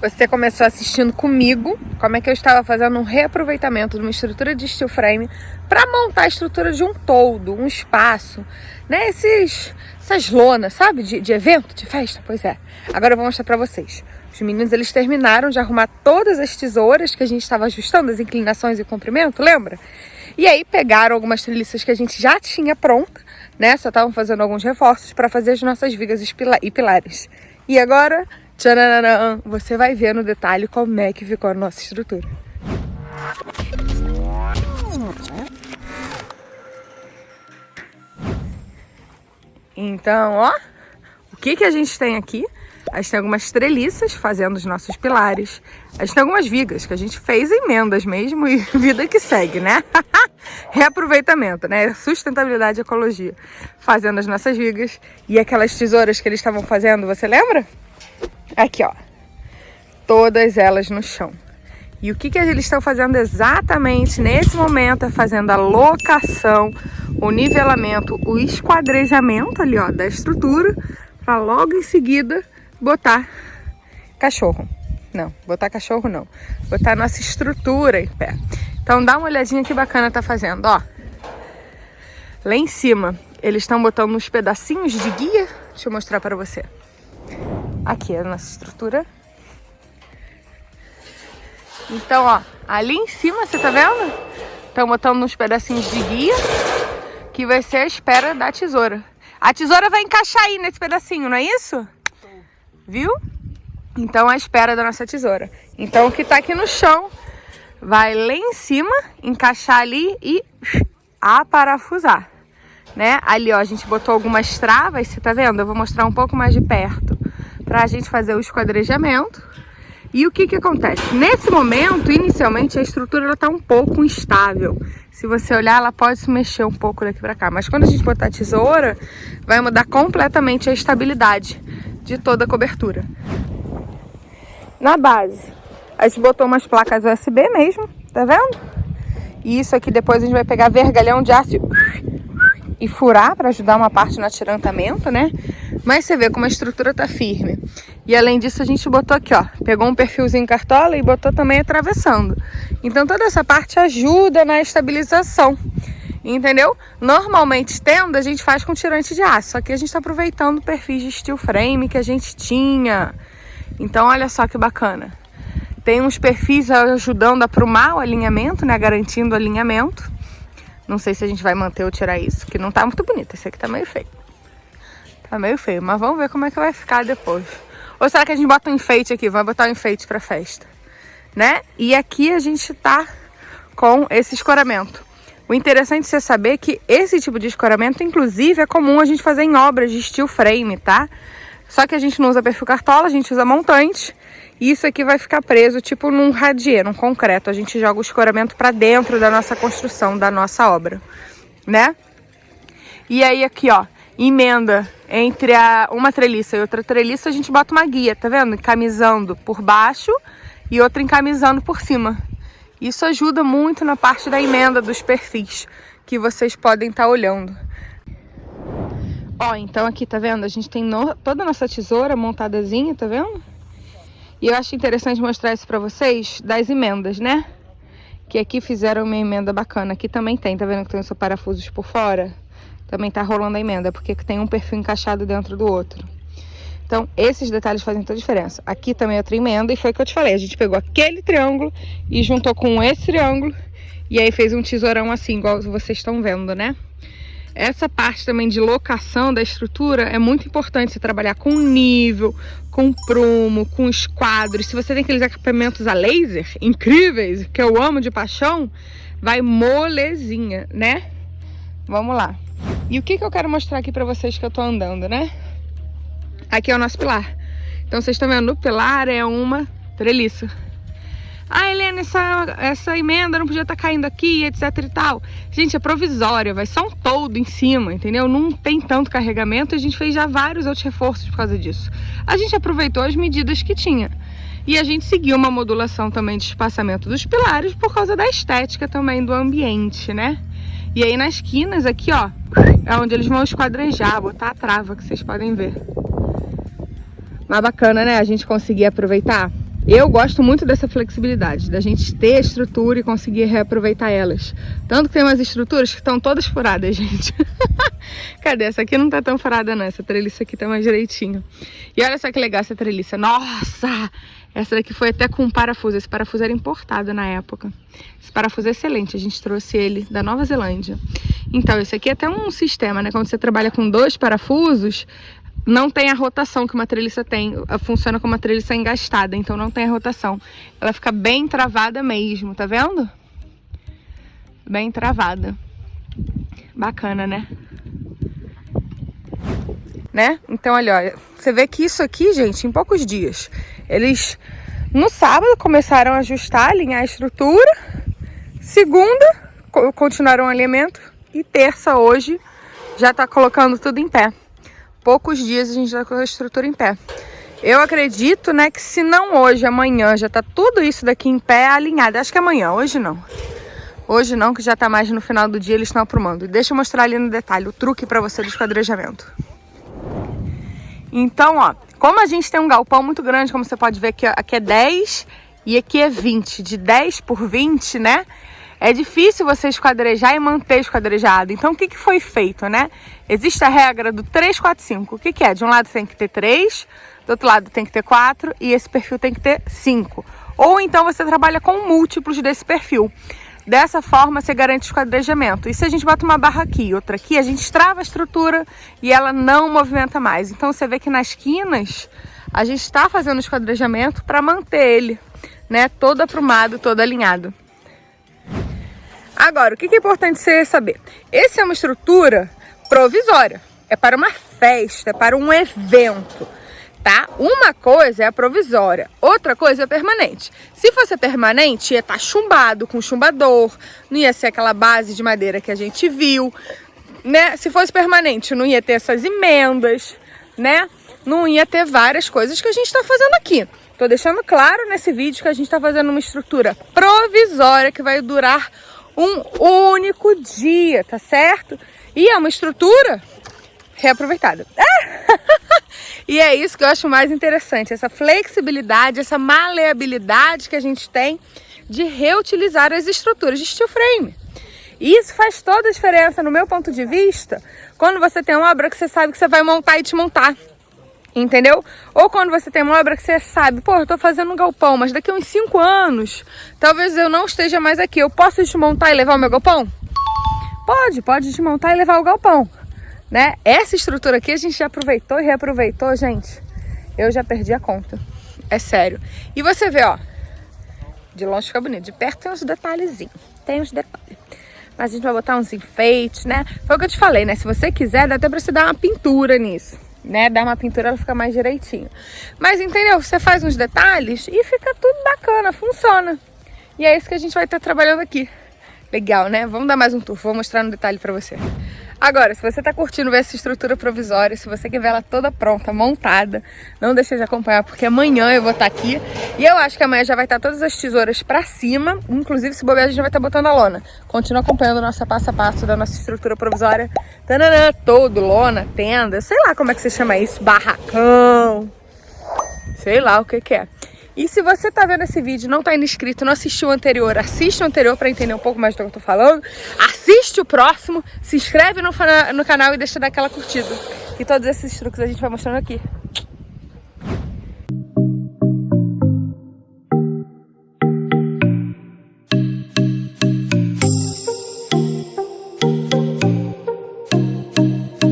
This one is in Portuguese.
você começou assistindo comigo como é que eu estava fazendo um reaproveitamento de uma estrutura de steel frame para montar a estrutura de um todo, um espaço, né? Esses, essas lonas, sabe? De, de evento, de festa, pois é. Agora eu vou mostrar para vocês. Os meninos, eles terminaram de arrumar todas as tesouras que a gente estava ajustando, as inclinações e o comprimento, lembra? E aí pegaram algumas treliças que a gente já tinha pronta, né? Só estavam fazendo alguns reforços para fazer as nossas vigas e pilares. E agora Tchananã, você vai ver no detalhe como é que ficou a nossa estrutura. Então, ó, o que, que a gente tem aqui? A gente tem algumas treliças fazendo os nossos pilares. A gente tem algumas vigas que a gente fez emendas mesmo e vida que segue, né? Reaproveitamento, né? Sustentabilidade e ecologia. Fazendo as nossas vigas. E aquelas tesouras que eles estavam fazendo, você lembra? Aqui, ó. Todas elas no chão. E o que, que eles estão fazendo exatamente nesse momento é fazendo a locação, o nivelamento, o esquadrejamento ali, ó, da estrutura, para logo em seguida botar cachorro. Não, botar cachorro não. Botar nossa estrutura em pé. Então dá uma olhadinha que bacana tá fazendo, ó. Lá em cima, eles estão botando uns pedacinhos de guia. Deixa eu mostrar para você. Aqui é a nossa estrutura. Então, ó, ali em cima, você tá vendo? Estão botando uns pedacinhos de guia, que vai ser a espera da tesoura. A tesoura vai encaixar aí nesse pedacinho, não é isso? Viu? Então, a espera da nossa tesoura. Então, o que tá aqui no chão vai lá em cima, encaixar ali e aparafusar, né? Ali, ó, a gente botou algumas travas, você tá vendo? Eu vou mostrar um pouco mais de perto para a gente fazer o esquadrejamento. E o que que acontece? Nesse momento, inicialmente, a estrutura está um pouco instável. Se você olhar, ela pode se mexer um pouco daqui para cá. Mas quando a gente botar a tesoura, vai mudar completamente a estabilidade de toda a cobertura. Na base, a gente botou umas placas USB mesmo, tá vendo? E isso aqui depois a gente vai pegar vergalhão de aço e furar para ajudar uma parte no atirantamento, né? Mas você vê como a estrutura tá firme. E além disso, a gente botou aqui, ó, pegou um perfilzinho cartola e botou também atravessando. Então toda essa parte ajuda na estabilização, entendeu? Normalmente tenda a gente faz com tirante de aço, só que a gente tá aproveitando o perfil de steel frame que a gente tinha. Então olha só que bacana. Tem uns perfis ajudando a aprumar o alinhamento, né, garantindo o alinhamento. Não sei se a gente vai manter ou tirar isso, que não tá muito bonito. Esse aqui tá meio feio. Tá meio feio, mas vamos ver como é que vai ficar depois. Ou será que a gente bota um enfeite aqui? Vai botar um enfeite pra festa, né? E aqui a gente tá com esse escoramento. O interessante é saber que esse tipo de escoramento, inclusive, é comum a gente fazer em obras de steel frame, tá? Só que a gente não usa perfil cartola, a gente usa montante. E isso aqui vai ficar preso tipo num radier, num concreto. A gente joga o escoramento para dentro da nossa construção, da nossa obra, né? E aí aqui, ó, emenda entre a, uma treliça e outra treliça, a gente bota uma guia, tá vendo? Encamisando por baixo e outra encamisando por cima. Isso ajuda muito na parte da emenda dos perfis que vocês podem estar tá olhando. Ó, então aqui, tá vendo? A gente tem no, toda a nossa tesoura montadazinha, tá vendo? E eu acho interessante mostrar isso pra vocês das emendas, né? Que aqui fizeram uma emenda bacana. Aqui também tem, tá vendo que tem os parafusos por fora? Também tá rolando a emenda, porque tem um perfil encaixado dentro do outro. Então, esses detalhes fazem toda a diferença. Aqui também é outra emenda, e foi o que eu te falei. A gente pegou aquele triângulo e juntou com esse triângulo, e aí fez um tesourão assim, igual vocês estão vendo, né? Essa parte também de locação da estrutura é muito importante você trabalhar com nível, com prumo, com esquadros. Se você tem aqueles equipamentos a laser incríveis, que eu amo de paixão, vai molezinha, né? Vamos lá. E o que, que eu quero mostrar aqui pra vocês que eu tô andando, né? Aqui é o nosso pilar. Então vocês estão vendo, o pilar é uma treliça. Ah, Helena, essa, essa emenda não podia estar tá caindo aqui, etc e tal. Gente, é provisória, vai só um todo em cima, entendeu? Não tem tanto carregamento a gente fez já vários outros reforços por causa disso. A gente aproveitou as medidas que tinha. E a gente seguiu uma modulação também de espaçamento dos pilares por causa da estética também do ambiente, né? E aí nas quinas aqui, ó, é onde eles vão esquadrejar, botar a trava, que vocês podem ver. Mas bacana, né? A gente conseguir aproveitar. Eu gosto muito dessa flexibilidade, da gente ter estrutura e conseguir reaproveitar elas. Tanto que tem umas estruturas que estão todas furadas, gente. Cadê? Essa aqui não tá tão furada não, essa treliça aqui tá mais direitinho. E olha só que legal essa treliça. Nossa! Essa daqui foi até com parafuso. Esse parafuso era importado na época. Esse parafuso é excelente, a gente trouxe ele da Nova Zelândia. Então, esse aqui é até um sistema, né? Quando você trabalha com dois parafusos, não tem a rotação que uma treliça tem, funciona como uma treliça engastada, então não tem a rotação. Ela fica bem travada mesmo, tá vendo? Bem travada. Bacana, né? Né? Então, olha, olha, você vê que isso aqui, gente, em poucos dias, eles no sábado começaram a ajustar, alinhar a estrutura, segunda continuaram o alinhamento e terça hoje já tá colocando tudo em pé poucos dias a gente já com a estrutura em pé. Eu acredito, né, que se não hoje, amanhã, já tá tudo isso daqui em pé alinhado. Acho que amanhã, hoje não. Hoje não, que já tá mais no final do dia, eles estão aprumando. Deixa eu mostrar ali no detalhe o truque para você do esquadrejamento. Então, ó, como a gente tem um galpão muito grande, como você pode ver aqui, aqui é 10 e aqui é 20. De 10 por 20, né? É difícil você esquadrejar e manter esquadrejado. Então, o que, que foi feito, né? Existe a regra do 3, 4, 5. O que, que é? De um lado tem que ter 3, do outro lado tem que ter 4 e esse perfil tem que ter 5. Ou então você trabalha com múltiplos desse perfil. Dessa forma, você garante esquadrejamento. E se a gente bota uma barra aqui outra aqui, a gente trava a estrutura e ela não movimenta mais. Então, você vê que nas quinas, a gente está fazendo esquadrejamento para manter ele, né? Todo aprumado, todo alinhado. Agora, o que é importante você saber? Essa é uma estrutura provisória. É para uma festa, é para um evento, tá? Uma coisa é a provisória, outra coisa é permanente. Se fosse permanente, ia estar tá chumbado, com chumbador, não ia ser aquela base de madeira que a gente viu, né? Se fosse permanente, não ia ter essas emendas, né? Não ia ter várias coisas que a gente está fazendo aqui. Tô deixando claro nesse vídeo que a gente está fazendo uma estrutura provisória que vai durar um único dia, tá certo? E é uma estrutura reaproveitada. e é isso que eu acho mais interessante, essa flexibilidade, essa maleabilidade que a gente tem de reutilizar as estruturas de steel frame. Isso faz toda a diferença, no meu ponto de vista, quando você tem uma obra que você sabe que você vai montar e desmontar entendeu? Ou quando você tem uma obra que você sabe, pô, eu tô fazendo um galpão, mas daqui uns 5 anos, talvez eu não esteja mais aqui, eu posso desmontar e levar o meu galpão? Pode, pode desmontar e levar o galpão, né? Essa estrutura aqui a gente já aproveitou e reaproveitou, gente. Eu já perdi a conta, é sério. E você vê, ó, de longe fica bonito, de perto tem uns detalhezinhos, tem uns detalhes. Mas a gente vai botar uns enfeites, né? Foi o que eu te falei, né? Se você quiser, dá até pra você dar uma pintura nisso né? Dar uma pintura, ela fica mais direitinho. Mas entendeu? Você faz uns detalhes e fica tudo bacana, funciona. E é isso que a gente vai estar trabalhando aqui. Legal, né? Vamos dar mais um tour, vou mostrar no detalhe pra você. Agora, se você tá curtindo ver essa estrutura provisória, se você quer ver ela toda pronta, montada, não deixe de acompanhar, porque amanhã eu vou estar tá aqui. E eu acho que amanhã já vai estar tá todas as tesouras pra cima, inclusive se bobear a gente vai estar tá botando a lona. Continua acompanhando o nosso passo a passo da nossa estrutura provisória. Tananã, todo, lona, tenda, sei lá como é que você chama isso, barracão, sei lá o que que é. E se você tá vendo esse vídeo não tá inscrito, não assistiu o anterior, assiste o anterior para entender um pouco mais do que eu tô falando. Assiste o próximo, se inscreve no, no canal e deixa daquela curtida. E todos esses truques a gente vai mostrando aqui.